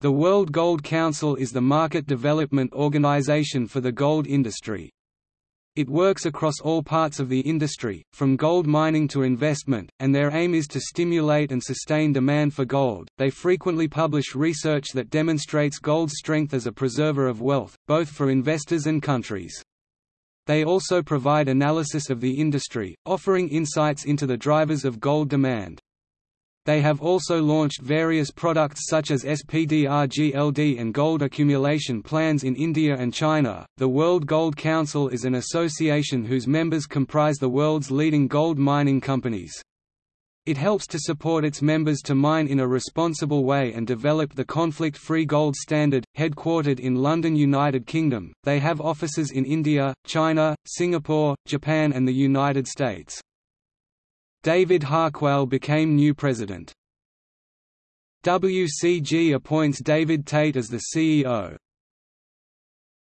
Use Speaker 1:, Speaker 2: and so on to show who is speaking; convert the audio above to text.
Speaker 1: The World Gold Council is the market development organization for the gold industry. It works across all parts of the industry, from gold mining to investment, and their aim is to stimulate and sustain demand for gold. They frequently publish research that demonstrates gold's strength as a preserver of wealth, both for investors and countries. They also provide analysis of the industry, offering insights into the drivers of gold demand. They have also launched various products such as SPDR-GLD and gold accumulation plans in India and China. The World Gold Council is an association whose members comprise the world's leading gold mining companies. It helps to support its members to mine in a responsible way and develop the conflict-free gold standard. Headquartered in London, United Kingdom, they have offices in India, China, Singapore, Japan and the United States. David Harquail became new president. WCG appoints David Tait as the CEO.